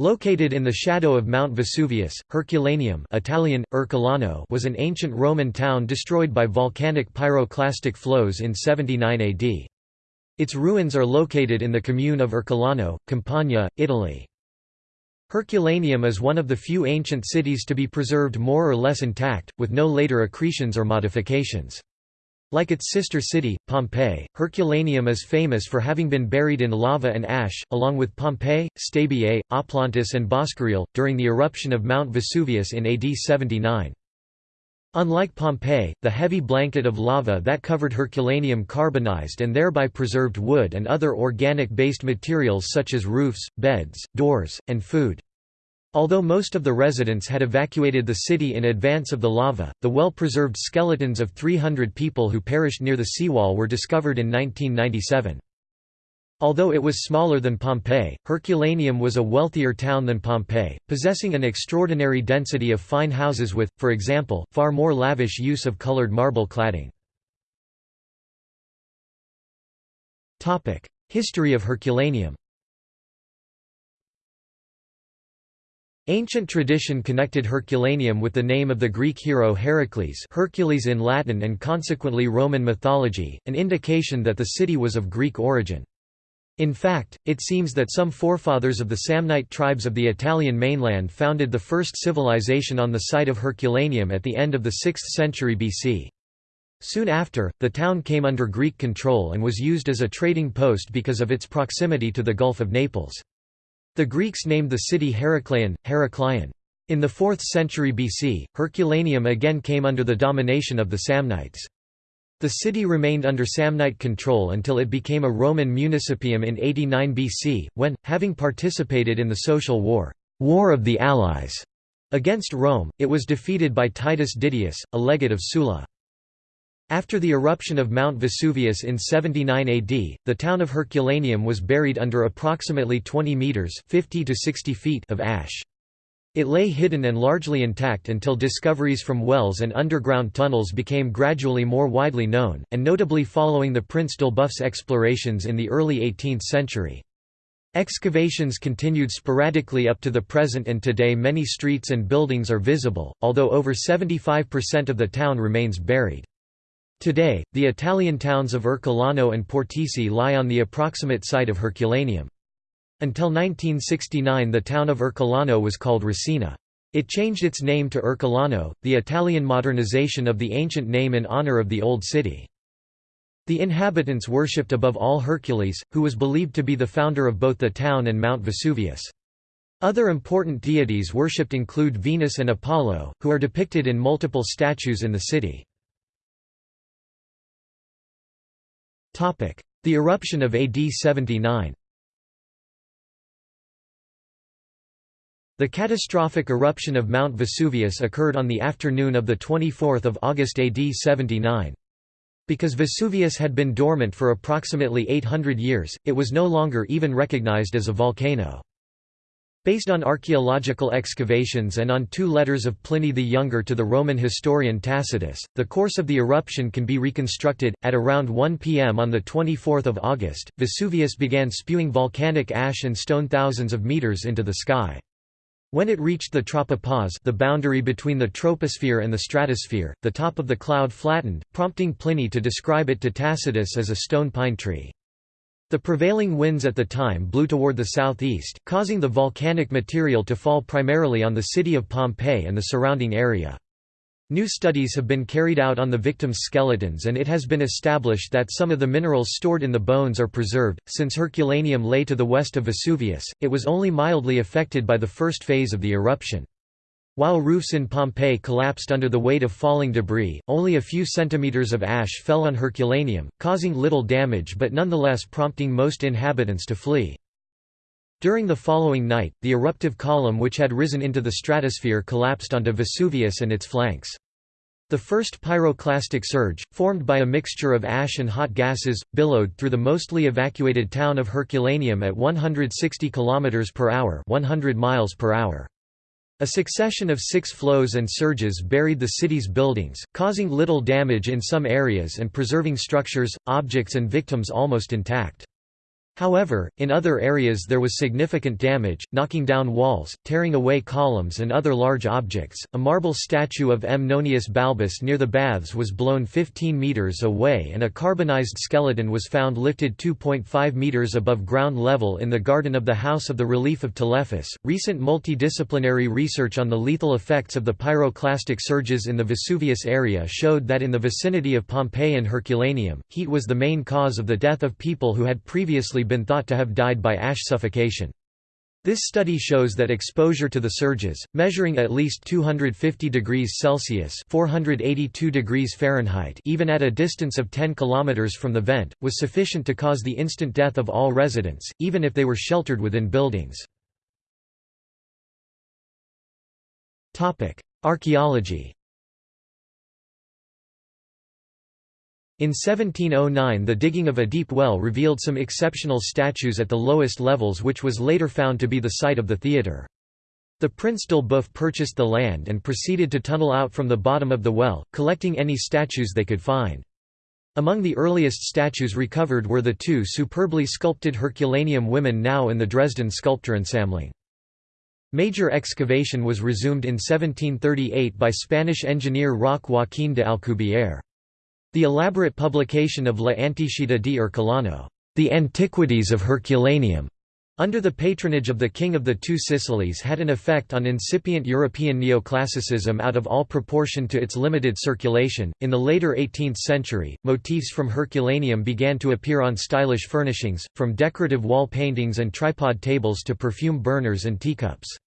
Located in the shadow of Mount Vesuvius, Herculaneum Italian, Ercolano was an ancient Roman town destroyed by volcanic pyroclastic flows in 79 AD. Its ruins are located in the commune of Ercolano, Campania, Italy. Herculaneum is one of the few ancient cities to be preserved more or less intact, with no later accretions or modifications. Like its sister city, Pompeii, Herculaneum is famous for having been buried in lava and ash, along with Pompeii, Stabiae, Oplontis and Boscoreale, during the eruption of Mount Vesuvius in AD 79. Unlike Pompeii, the heavy blanket of lava that covered Herculaneum carbonized and thereby preserved wood and other organic-based materials such as roofs, beds, doors, and food. Although most of the residents had evacuated the city in advance of the lava, the well-preserved skeletons of 300 people who perished near the seawall were discovered in 1997. Although it was smaller than Pompeii, Herculaneum was a wealthier town than Pompeii, possessing an extraordinary density of fine houses with, for example, far more lavish use of colored marble cladding. History of Herculaneum Ancient tradition connected Herculaneum with the name of the Greek hero Heracles Hercules in Latin and consequently Roman mythology, an indication that the city was of Greek origin. In fact, it seems that some forefathers of the Samnite tribes of the Italian mainland founded the first civilization on the site of Herculaneum at the end of the 6th century BC. Soon after, the town came under Greek control and was used as a trading post because of its proximity to the Gulf of Naples. The Greeks named the city Heracleion, Heraklion. In the 4th century BC, Herculaneum again came under the domination of the Samnites. The city remained under Samnite control until it became a Roman municipium in 89 BC, when, having participated in the social war, war of the Allies, against Rome, it was defeated by Titus Didius, a legate of Sulla. After the eruption of Mount Vesuvius in 79 AD, the town of Herculaneum was buried under approximately 20 metres 50 to 60 feet of ash. It lay hidden and largely intact until discoveries from wells and underground tunnels became gradually more widely known, and notably following the Prince d'Elbeuf's explorations in the early 18th century. Excavations continued sporadically up to the present and today many streets and buildings are visible, although over 75% of the town remains buried. Today, the Italian towns of Ercolano and Portici lie on the approximate site of Herculaneum. Until 1969 the town of Ercolano was called Resina. It changed its name to Ercolano, the Italian modernization of the ancient name in honor of the old city. The inhabitants worshipped above all Hercules, who was believed to be the founder of both the town and Mount Vesuvius. Other important deities worshipped include Venus and Apollo, who are depicted in multiple statues in the city. The eruption of AD 79 The catastrophic eruption of Mount Vesuvius occurred on the afternoon of 24 August AD 79. Because Vesuvius had been dormant for approximately 800 years, it was no longer even recognized as a volcano. Based on archaeological excavations and on two letters of Pliny the Younger to the Roman historian Tacitus, the course of the eruption can be reconstructed. At around 1 pm on 24 August, Vesuvius began spewing volcanic ash and stone thousands of meters into the sky. When it reached the tropopause the boundary between the troposphere and the stratosphere, the top of the cloud flattened, prompting Pliny to describe it to Tacitus as a stone pine tree. The prevailing winds at the time blew toward the southeast, causing the volcanic material to fall primarily on the city of Pompeii and the surrounding area. New studies have been carried out on the victims' skeletons and it has been established that some of the minerals stored in the bones are preserved. Since Herculaneum lay to the west of Vesuvius, it was only mildly affected by the first phase of the eruption. While roofs in Pompeii collapsed under the weight of falling debris, only a few centimeters of ash fell on Herculaneum, causing little damage but nonetheless prompting most inhabitants to flee. During the following night, the eruptive column which had risen into the stratosphere collapsed onto Vesuvius and its flanks. The first pyroclastic surge, formed by a mixture of ash and hot gases, billowed through the mostly evacuated town of Herculaneum at 160 km per hour, 100 miles per hour. A succession of six flows and surges buried the city's buildings, causing little damage in some areas and preserving structures, objects and victims almost intact. However, in other areas there was significant damage, knocking down walls, tearing away columns and other large objects. A marble statue of M. Nonius Balbus near the baths was blown 15 meters away and a carbonized skeleton was found lifted 2.5 meters above ground level in the garden of the House of the Relief of Telephus. Recent multidisciplinary research on the lethal effects of the pyroclastic surges in the Vesuvius area showed that in the vicinity of Pompeii and Herculaneum, heat was the main cause of the death of people who had previously been thought to have died by ash suffocation. This study shows that exposure to the surges, measuring at least 250 degrees Celsius (482 degrees Fahrenheit), even at a distance of 10 kilometers from the vent, was sufficient to cause the instant death of all residents, even if they were sheltered within buildings. Topic: Archaeology. In 1709 the digging of a deep well revealed some exceptional statues at the lowest levels which was later found to be the site of the theatre. The Prince d'Elbeuf purchased the land and proceeded to tunnel out from the bottom of the well, collecting any statues they could find. Among the earliest statues recovered were the two superbly sculpted Herculaneum women now in the Dresden Skulpturensammlung. Major excavation was resumed in 1738 by Spanish engineer Roque Joaquín de Alcubierre. The elaborate publication of La Antichita di Ercolano, The Antiquities of Herculaneum, under the patronage of the King of the Two Sicilies had an effect on incipient European neoclassicism out of all proportion to its limited circulation. In the later 18th century, motifs from Herculaneum began to appear on stylish furnishings, from decorative wall paintings and tripod tables to perfume burners and teacups.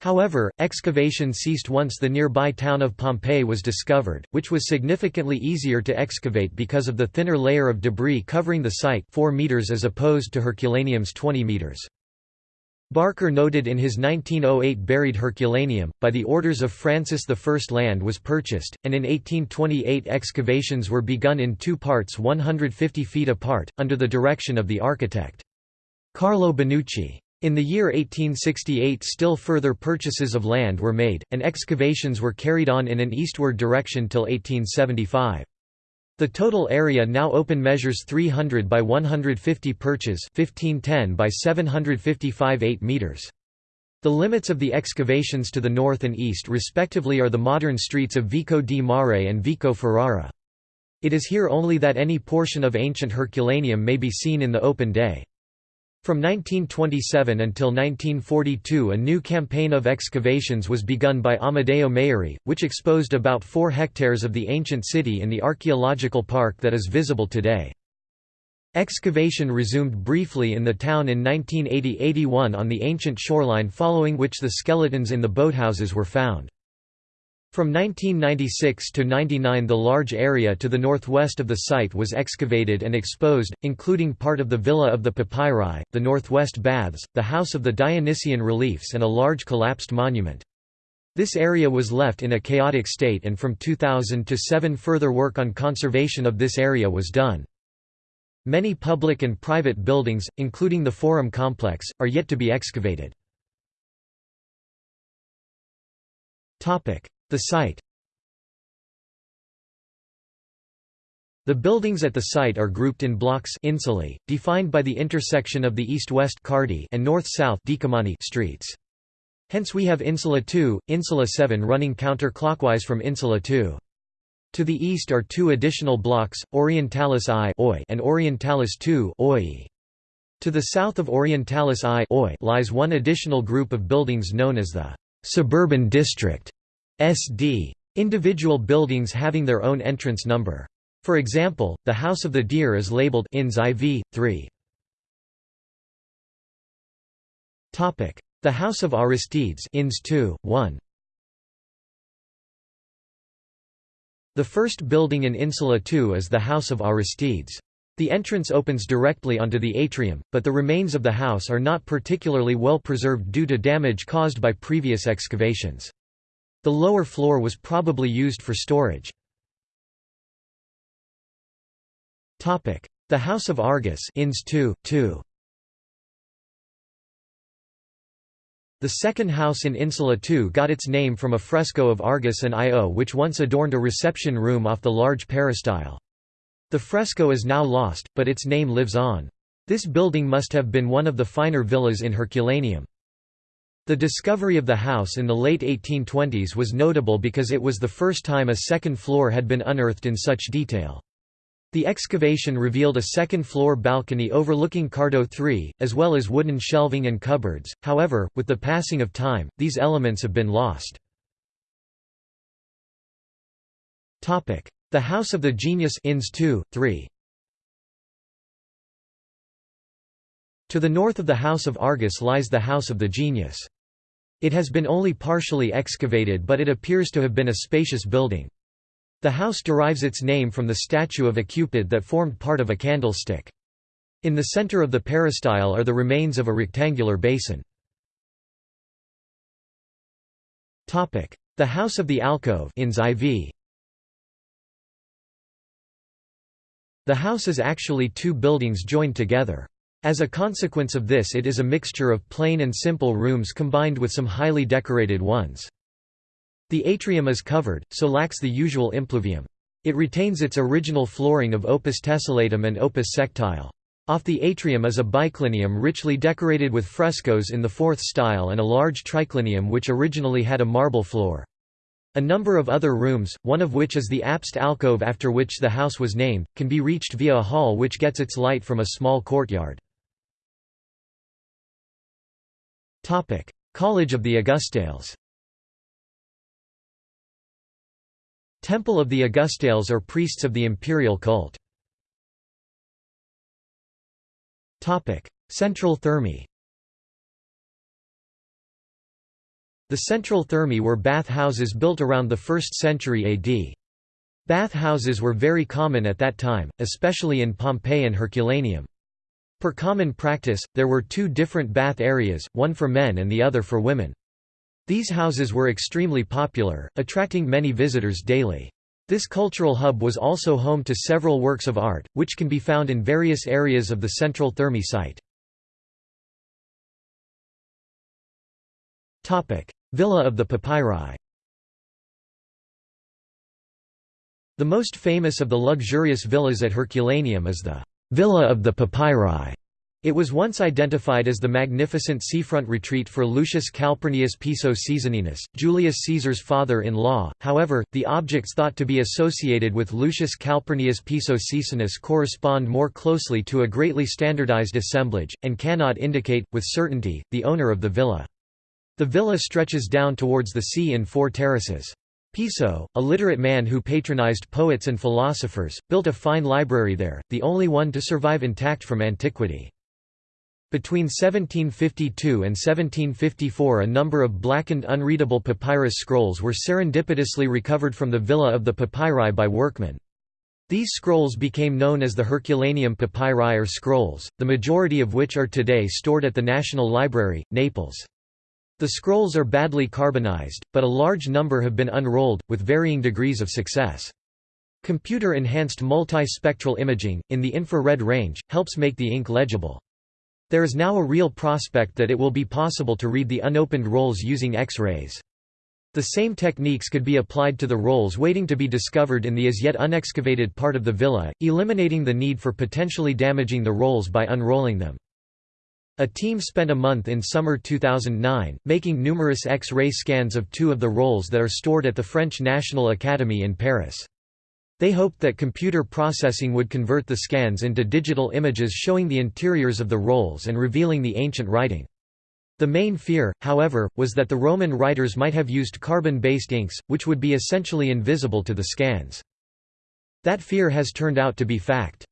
However, excavation ceased once the nearby town of Pompeii was discovered, which was significantly easier to excavate because of the thinner layer of debris covering the site 4 meters as opposed to Herculaneum's 20 meters. Barker noted in his 1908 Buried Herculaneum, by the orders of Francis I land was purchased, and in 1828 excavations were begun in two parts 150 feet apart, under the direction of the architect. Carlo Bonucci. In the year 1868 still further purchases of land were made, and excavations were carried on in an eastward direction till 1875. The total area now open measures 300 by 150 perches 1510 by 755 8 meters. The limits of the excavations to the north and east respectively are the modern streets of Vico di Mare and Vico Ferrara. It is here only that any portion of ancient Herculaneum may be seen in the open day. From 1927 until 1942 a new campaign of excavations was begun by Amedeo Maiuri, which exposed about 4 hectares of the ancient city in the archaeological park that is visible today. Excavation resumed briefly in the town in 1980–81 on the ancient shoreline following which the skeletons in the boathouses were found. From 1996 to 99 the large area to the northwest of the site was excavated and exposed, including part of the Villa of the Papyri, the northwest baths, the House of the Dionysian reliefs and a large collapsed monument. This area was left in a chaotic state and from 2000 to 7 further work on conservation of this area was done. Many public and private buildings, including the Forum complex, are yet to be excavated. The site The buildings at the site are grouped in blocks insulae, defined by the intersection of the east-west and north-south streets. Hence we have Insula 2, Insula 7 running counterclockwise from Insula 2. To the east are two additional blocks, Orientalis I and Orientalis II To the south of Orientalis I lies one additional group of buildings known as the «suburban district» SD. Individual buildings having their own entrance number. For example, the House of the Deer is labeled INS IV, 3. The House of Aristides INS 2, 1. The first building in Insula 2 is the House of Aristides. The entrance opens directly onto the atrium, but the remains of the house are not particularly well preserved due to damage caused by previous excavations. The lower floor was probably used for storage. The House of Argus Ins 2, 2. The second house in Insula 2 got its name from a fresco of Argus and Io which once adorned a reception room off the large peristyle. The fresco is now lost, but its name lives on. This building must have been one of the finer villas in Herculaneum. The discovery of the house in the late 1820s was notable because it was the first time a second floor had been unearthed in such detail. The excavation revealed a second-floor balcony overlooking Cardo III, as well as wooden shelving and cupboards, however, with the passing of time, these elements have been lost. The House of the Genius Inns 2, 3. To the north of the House of Argus lies the House of the Genius. It has been only partially excavated but it appears to have been a spacious building. The house derives its name from the statue of a Cupid that formed part of a candlestick. In the center of the peristyle are the remains of a rectangular basin. The House of the Alcove IV. The house is actually two buildings joined together. As a consequence of this it is a mixture of plain and simple rooms combined with some highly decorated ones. The atrium is covered, so lacks the usual impluvium. It retains its original flooring of opus tessellatum and opus sectile. Off the atrium is a biclinium richly decorated with frescoes in the fourth style and a large triclinium which originally had a marble floor. A number of other rooms, one of which is the apse alcove after which the house was named, can be reached via a hall which gets its light from a small courtyard. College of the Augustales Temple of the Augustales or priests of the imperial cult. Central Thermae The central thermae were bath houses built around the 1st century AD. Bath houses were very common at that time, especially in Pompeii and Herculaneum. Per common practice, there were two different bath areas, one for men and the other for women. These houses were extremely popular, attracting many visitors daily. This cultural hub was also home to several works of art, which can be found in various areas of the central Thermae site. Villa of the Papyri The most famous of the luxurious villas at Herculaneum is the Villa of the Papyri, it was once identified as the magnificent seafront retreat for Lucius Calpurnius Piso Caesoninus, Julius Caesar's father-in-law, however, the objects thought to be associated with Lucius Calpurnius Piso Caesoninus correspond more closely to a greatly standardized assemblage, and cannot indicate, with certainty, the owner of the villa. The villa stretches down towards the sea in four terraces. Piso, a literate man who patronized poets and philosophers, built a fine library there, the only one to survive intact from antiquity. Between 1752 and 1754 a number of blackened unreadable papyrus scrolls were serendipitously recovered from the villa of the papyri by workmen. These scrolls became known as the Herculaneum papyri or scrolls, the majority of which are today stored at the National Library, Naples. The scrolls are badly carbonized, but a large number have been unrolled, with varying degrees of success. Computer-enhanced multispectral imaging, in the infrared range, helps make the ink legible. There is now a real prospect that it will be possible to read the unopened rolls using X-rays. The same techniques could be applied to the rolls waiting to be discovered in the as yet unexcavated part of the villa, eliminating the need for potentially damaging the rolls by unrolling them. A team spent a month in summer 2009, making numerous X-ray scans of two of the rolls that are stored at the French National Academy in Paris. They hoped that computer processing would convert the scans into digital images showing the interiors of the rolls and revealing the ancient writing. The main fear, however, was that the Roman writers might have used carbon-based inks, which would be essentially invisible to the scans. That fear has turned out to be fact.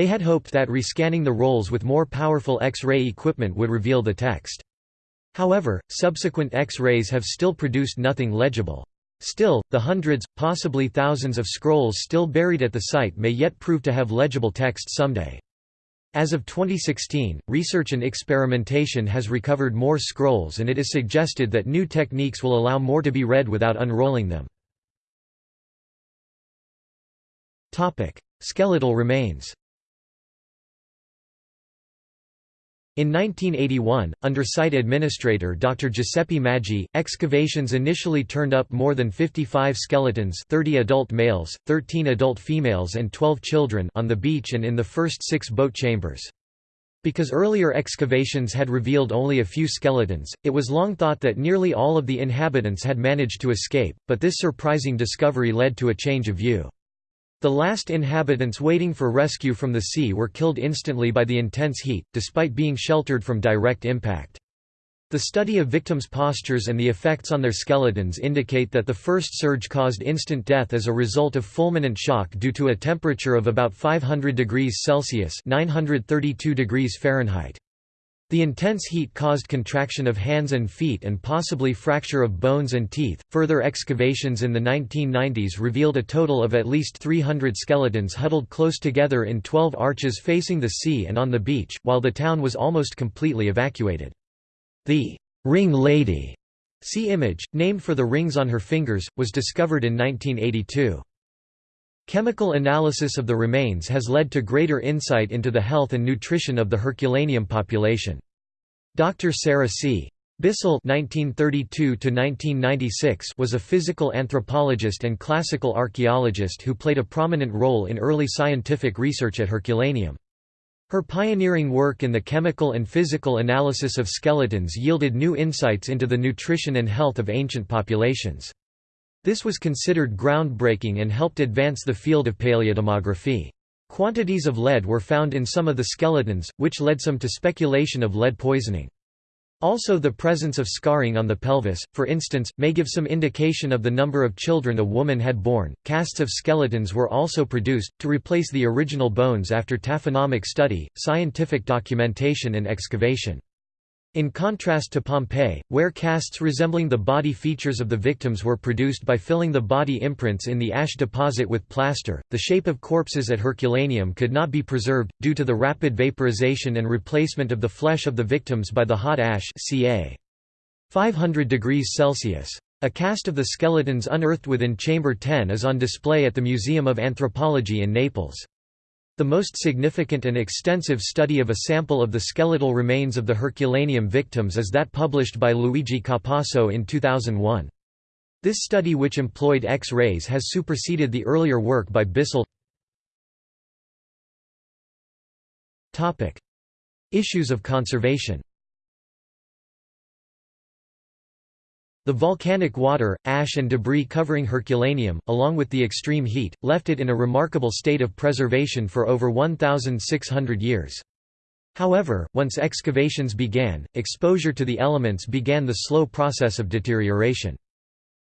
They had hoped that rescanning the rolls with more powerful X-ray equipment would reveal the text. However, subsequent X-rays have still produced nothing legible. Still, the hundreds, possibly thousands of scrolls still buried at the site may yet prove to have legible text someday. As of 2016, research and experimentation has recovered more scrolls and it is suggested that new techniques will allow more to be read without unrolling them. Skeletal remains In 1981, under site administrator Dr. Giuseppe Maggi, excavations initially turned up more than 55 skeletons 30 adult males, 13 adult females and 12 children on the beach and in the first six boat chambers. Because earlier excavations had revealed only a few skeletons, it was long thought that nearly all of the inhabitants had managed to escape, but this surprising discovery led to a change of view. The last inhabitants waiting for rescue from the sea were killed instantly by the intense heat, despite being sheltered from direct impact. The study of victims' postures and the effects on their skeletons indicate that the first surge caused instant death as a result of fulminant shock due to a temperature of about 500 degrees Celsius (932 degrees Fahrenheit). The intense heat caused contraction of hands and feet and possibly fracture of bones and teeth. Further excavations in the 1990s revealed a total of at least 300 skeletons huddled close together in 12 arches facing the sea and on the beach, while the town was almost completely evacuated. The Ring Lady sea image, named for the rings on her fingers, was discovered in 1982. Chemical analysis of the remains has led to greater insight into the health and nutrition of the Herculaneum population. Dr. Sara C. Bisel (1932–1996) was a physical anthropologist and classical archaeologist who played a prominent role in early scientific research at Herculaneum. Her pioneering work in the chemical and physical analysis of skeletons yielded new insights into the nutrition and health of ancient populations. This was considered groundbreaking and helped advance the field of paleodemography. Quantities of lead were found in some of the skeletons, which led some to speculation of lead poisoning. Also the presence of scarring on the pelvis, for instance, may give some indication of the number of children a woman had borne. Casts of skeletons were also produced, to replace the original bones after taphonomic study, scientific documentation and excavation. In contrast to Pompeii, where casts resembling the body features of the victims were produced by filling the body imprints in the ash deposit with plaster, the shape of corpses at Herculaneum could not be preserved, due to the rapid vaporization and replacement of the flesh of the victims by the hot ash ca. 500 degrees Celsius. A cast of the skeletons unearthed within Chamber 10 is on display at the Museum of Anthropology in Naples. The most significant and extensive study of a sample of the skeletal remains of the Herculaneum victims is that published by Luigi Capasso in 2001. This study which employed X-rays has superseded the earlier work by Bisel. Issues of conservation The volcanic water, ash and debris covering Herculaneum, along with the extreme heat, left it in a remarkable state of preservation for over 1,600 years. However, once excavations began, exposure to the elements began the slow process of deterioration.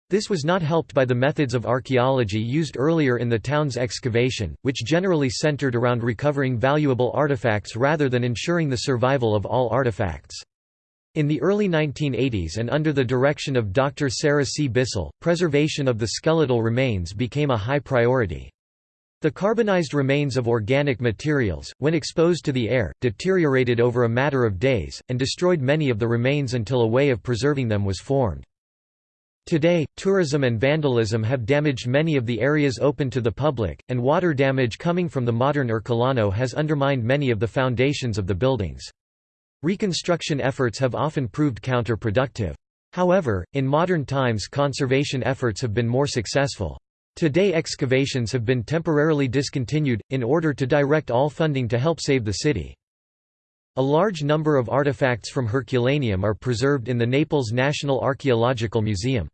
This was not helped by the methods of archaeology used earlier in the town's excavation, which generally centered around recovering valuable artifacts rather than ensuring the survival of all artifacts. In the early 1980s and under the direction of Dr. Sara C. Bisel, preservation of the skeletal remains became a high priority. The carbonized remains of organic materials, when exposed to the air, deteriorated over a matter of days, and destroyed many of the remains until a way of preserving them was formed. Today, tourism and vandalism have damaged many of the areas open to the public, and water damage coming from the modern Ercolano has undermined many of the foundations of the buildings. Reconstruction efforts have often proved counterproductive. However, in modern times conservation efforts have been more successful. Today excavations have been temporarily discontinued, in order to direct all funding to help save the city. A large number of artifacts from Herculaneum are preserved in the Naples National Archaeological Museum.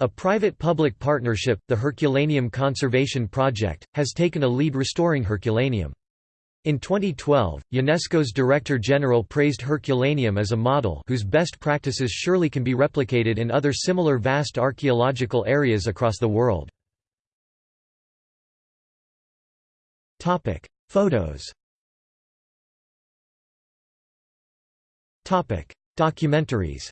A private-public partnership, the Herculaneum Conservation Project, has taken a lead restoring Herculaneum. In 2012, UNESCO's Director General praised Herculaneum as a model whose best practices surely can be replicated in other similar vast archaeological areas across the world. Photos Documentaries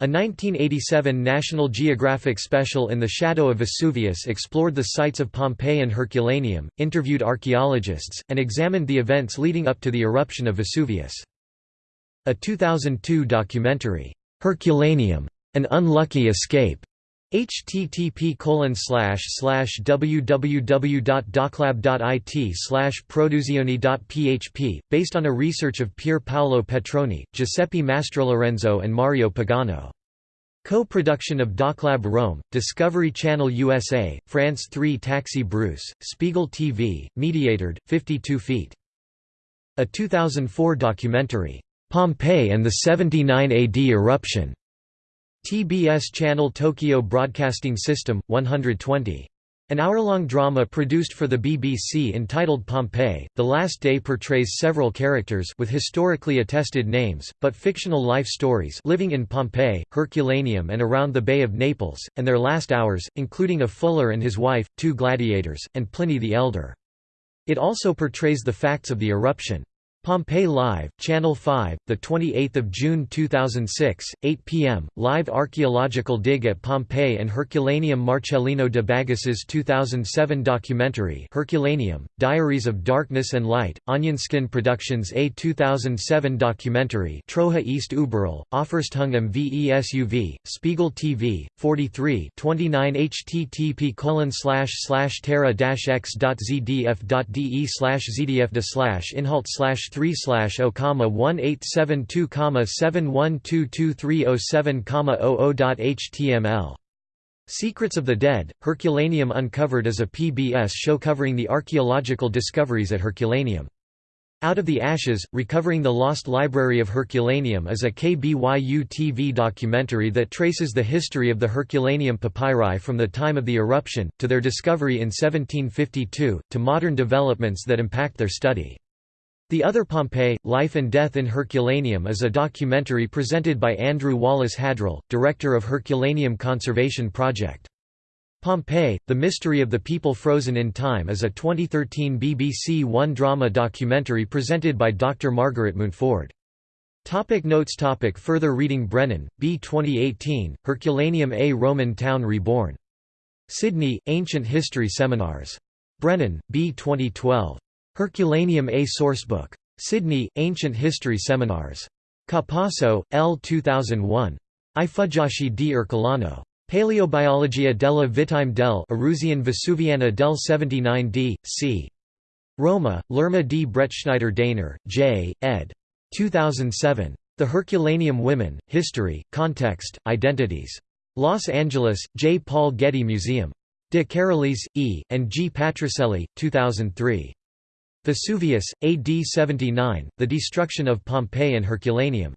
A 1987 National Geographic special In the Shadow of Vesuvius explored the sites of Pompeii and Herculaneum, interviewed archaeologists, and examined the events leading up to the eruption of Vesuvius. A 2002 documentary, Herculaneum, An Unlucky Escape, http www.doclab.it slash produzioni.php, based on a research of Pier Paolo Petroni, Giuseppe Mastrolorenzo and Mario Pagano. Co-production of Doclab Rome, Discovery Channel USA, France 3 Taxi Brousse, Spiegel TV, Mediatored, 52 feet. A 2004 documentary, Pompeii and the 79 AD eruption. TBS Channel Tokyo Broadcasting System, 120. An hour-long drama produced for the BBC entitled Pompeii, The Last Day portrays several characters with historically attested names, but fictional life stories living in Pompeii, Herculaneum and around the Bay of Naples, and their last hours, including a fuller and his wife, two gladiators, and Pliny the Elder. It also portrays the facts of the eruption. Pompeii Live, Channel 5, the 28th of June 2006, 8 p.m. Live archaeological dig at Pompeii and Herculaneum Marcellino de Baggis's 2007 documentary Herculaneum: Diaries of Darkness and Light. Onionskin Productions a 2007 documentary Troja East Uberl, Offerstung am Vesuv, Spiegel TV, 43 29 http colon slash slash terra x.zdf.de slash zdf slash inhalt slash 3 slash O comma 1872 comma 71222307 comma 00.html Secrets of the Dead, Herculaneum Uncovered is a PBS show covering the archaeological discoveries at Herculaneum. Out of the Ashes, Recovering the Lost Library of Herculaneum is a KBYU TV documentary that traces the history of the Herculaneum papyri from the time of the eruption, to their discovery in 1752, to modern developments that impact their study. The Other Pompeii, Life and Death in Herculaneum is a documentary presented by Andrew Wallace Hadrill, director of Herculaneum Conservation Project. Pompeii, The Mystery of the People Frozen in Time is a 2013 BBC One drama documentary presented by Dr. Margaret Mountford. Topic notes topic Further reading Brennan, B. 2018, Herculaneum A Roman Town Reborn. Sydney, Ancient History Seminars. Brennan, B. 2012. Herculaneum A Sourcebook. Sydney, Ancient History Seminars. Capasso, L. 2001. I Fuggiaschi di Ercolano. Paleobiologia della Vitime del Eruzione Vesuviana del 79 d. c. Roma, L'Erma di Bretschneider Daehner, J., ed. 2007. The Herculaneum Women, History, Context, Identities. Los Angeles, J. Paul Getty Museum. De Carolis, E., and G. Patricelli, 2003. Vesuvius, AD 79, The Destruction of Pompeii and Herculaneum.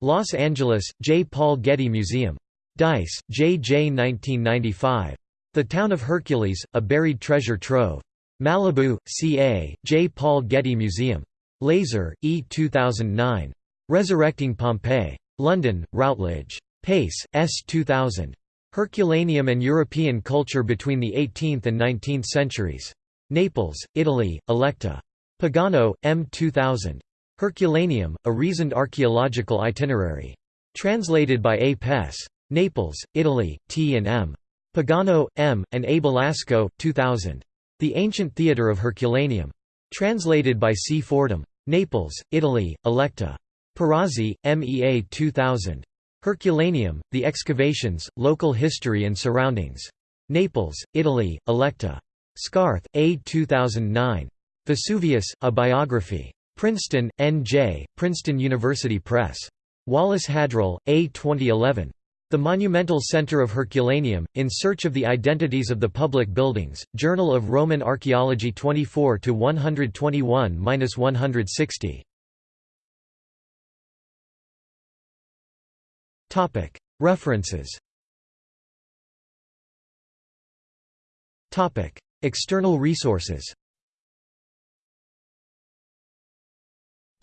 Los Angeles, J. Paul Getty Museum. Deiss, J. J. 1995. The Town of Hercules, A Buried Treasure Trove. Malibu, CA, J. Paul Getty Museum. Lazer, E. 2009. Resurrecting Pompeii. London, Routledge. Pace, S. 2000. Herculaneum and European Culture Between the 18th and 19th Centuries. Naples, Italy, Electa. Pagano, M. 2000. Herculaneum, A Reasoned Archaeological Itinerary. Translated by A. Pess. Naples, Italy, T. and M. Pagano, M., and A. Belasco, 2000. The Ancient Theatre of Herculaneum. Translated by C. Fordham. Naples, Italy, Electa. Perazzi, M. E. A. 2000. Herculaneum, The Excavations, Local History and Surroundings. Naples, Italy, Electa. Scarth, A. 2009. Vesuvius, A Biography. Princeton, N.J., Princeton University Press. Wallace Hadrill, A. 2011. The Monumental Center of Herculaneum, In Search of the Identities of the Public Buildings, Journal of Roman Archaeology 24–121–160. References External resources.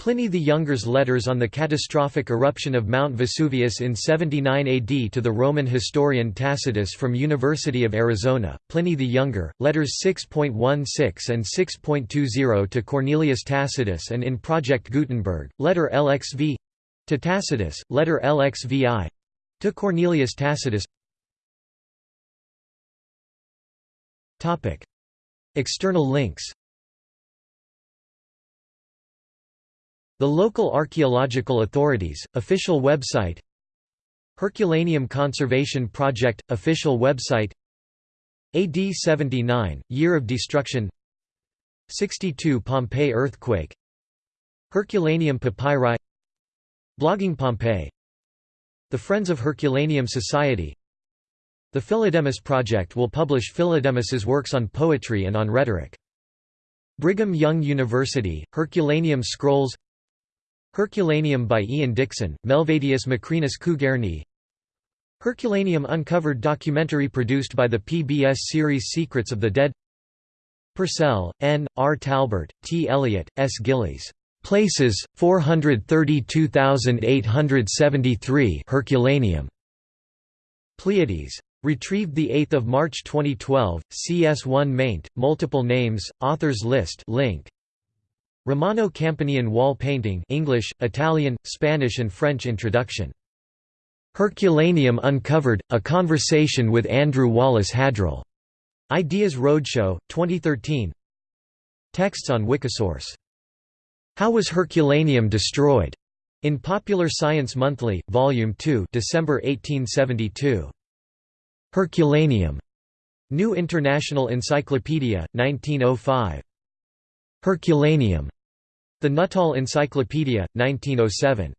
Pliny the Younger's letters on the catastrophic eruption of Mount Vesuvius in 79 AD to the Roman historian Tacitus from University of Arizona, Pliny the Younger, letters 6.16 and 6.20 to Cornelius Tacitus and in Project Gutenberg, letter LXV to Tacitus, letter LXVI to Cornelius Tacitus External links. The local archaeological authorities, official website. Herculaneum Conservation Project, official website. AD 79, Year of Destruction. 62 Pompeii earthquake. Herculaneum papyri. Blogging Pompeii. The Friends of Herculaneum Society The Philodemus Project will publish Philodemus's works on poetry and on rhetoric. Brigham Young University, Herculaneum Scrolls Herculaneum by Ian Dixon, Melvadius Macrinus Cougarney Herculaneum Uncovered documentary produced by the PBS series Secrets of the Dead Purcell, N., R. Talbert, T. Elliott, S. Gillies. Places, 432,873 Herculaneum. Pleiades. Retrieved 8 March 2012, CS1 maint, multiple names, authors list link. Romano Campanian wall painting English, Italian, Spanish and French introduction. Herculaneum Uncovered, A Conversation with Andrew Wallace Hadrill. Ideas Roadshow, 2013 Texts on Wikisource. How was Herculaneum destroyed? In Popular Science Monthly, Volume 2 December 1872. Herculaneum. New International Encyclopedia, 1905. Herculaneum. The Nuttall Encyclopedia, 1907.